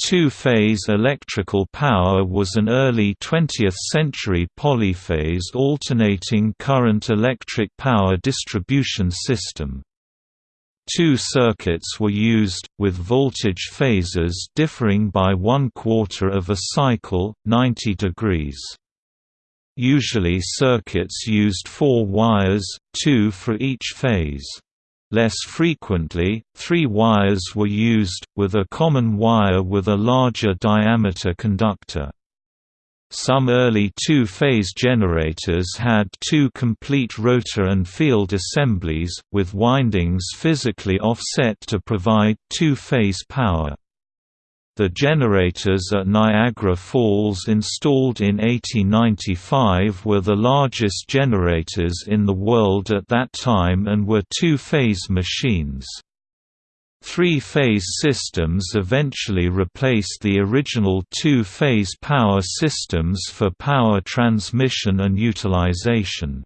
Two-phase electrical power was an early 20th-century polyphase alternating current electric power distribution system. Two circuits were used, with voltage phases differing by one quarter of a cycle, 90 degrees. Usually circuits used four wires, two for each phase. Less frequently, three wires were used, with a common wire with a larger diameter conductor. Some early two-phase generators had two complete rotor and field assemblies, with windings physically offset to provide two-phase power. The generators at Niagara Falls installed in 1895 were the largest generators in the world at that time and were two-phase machines. Three-phase systems eventually replaced the original two-phase power systems for power transmission and utilization.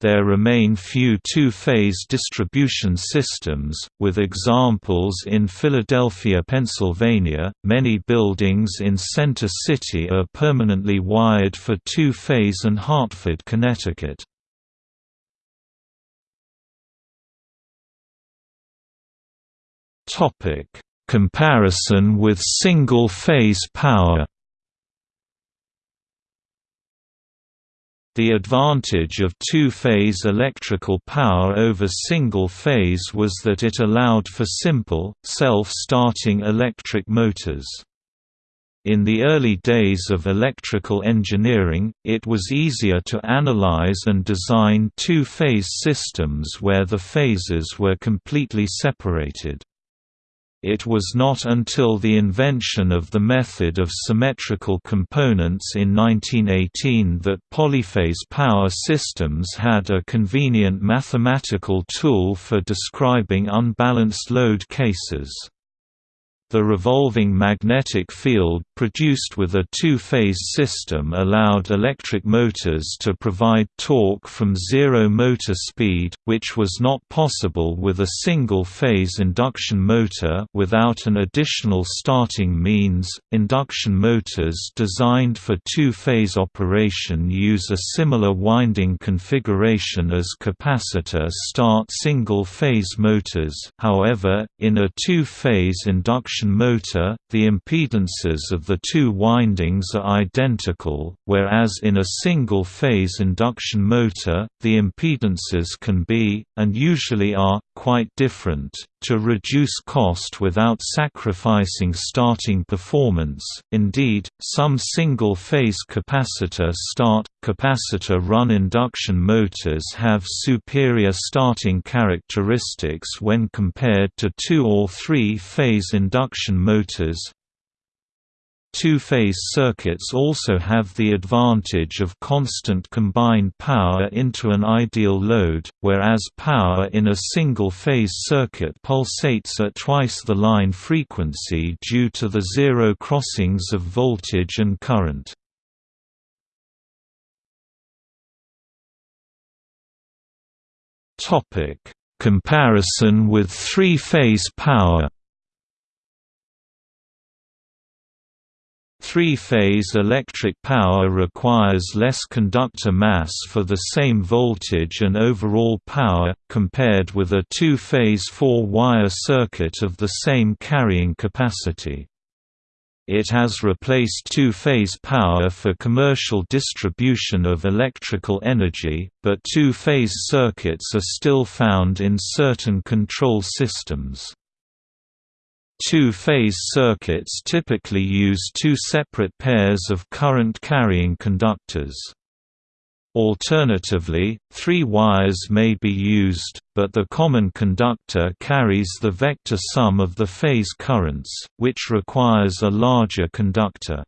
There remain few two-phase distribution systems, with examples in Philadelphia, Pennsylvania. Many buildings in Center City are permanently wired for two-phase and Hartford, Connecticut. Topic: Comparison with single-phase power. The advantage of two-phase electrical power over single-phase was that it allowed for simple, self-starting electric motors. In the early days of electrical engineering, it was easier to analyze and design two-phase systems where the phases were completely separated. It was not until the invention of the method of symmetrical components in 1918 that polyphase power systems had a convenient mathematical tool for describing unbalanced load cases. The revolving magnetic field produced with a two-phase system allowed electric motors to provide torque from zero motor speed, which was not possible with a single-phase induction motor without an additional starting means. Induction motors designed for two-phase operation use a similar winding configuration as capacitor start single-phase motors. However, in a two-phase induction induction motor, the impedances of the two windings are identical, whereas in a single-phase induction motor, the impedances can be, and usually are, quite different. To reduce cost without sacrificing starting performance, indeed, some single-phase capacitor start, capacitor-run induction motors have superior starting characteristics when compared to two- or three-phase induction motors, Two-phase circuits also have the advantage of constant combined power into an ideal load, whereas power in a single-phase circuit pulsates at twice the line frequency due to the zero crossings of voltage and current. Comparison with three-phase power Three-phase electric power requires less conductor mass for the same voltage and overall power, compared with a two-phase four-wire circuit of the same carrying capacity. It has replaced two-phase power for commercial distribution of electrical energy, but two-phase circuits are still found in certain control systems. Two-phase circuits typically use two separate pairs of current-carrying conductors. Alternatively, three wires may be used, but the common conductor carries the vector sum of the phase currents, which requires a larger conductor.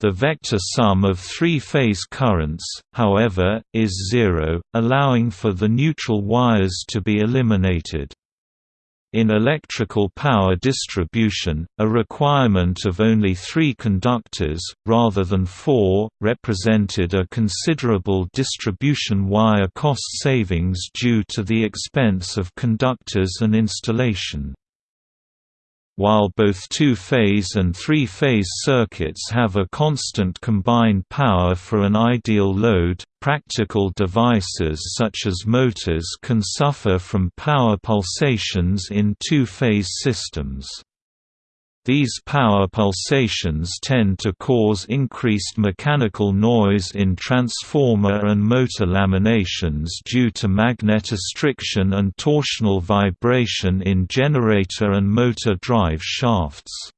The vector sum of three-phase currents, however, is zero, allowing for the neutral wires to be eliminated. In electrical power distribution, a requirement of only three conductors, rather than four, represented a considerable distribution wire cost savings due to the expense of conductors and installation. While both two-phase and three-phase circuits have a constant combined power for an ideal load, practical devices such as motors can suffer from power pulsations in two-phase systems. These power pulsations tend to cause increased mechanical noise in transformer and motor laminations due to magnetostriction and torsional vibration in generator and motor drive shafts.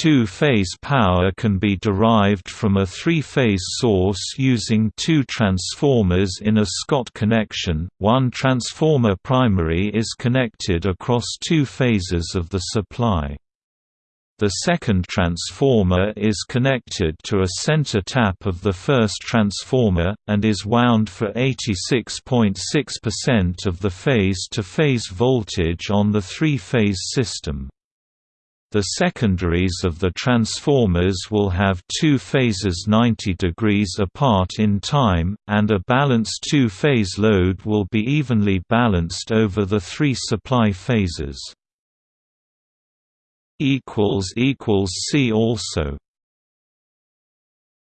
Two-phase power can be derived from a three-phase source using two transformers in a Scott connection. One transformer primary is connected across two phases of the supply. The second transformer is connected to a center tap of the first transformer, and is wound for 86.6% of the phase-to-phase -phase voltage on the three-phase system. The secondaries of the transformers will have two phases 90 degrees apart in time, and a balanced two-phase load will be evenly balanced over the three supply phases. See also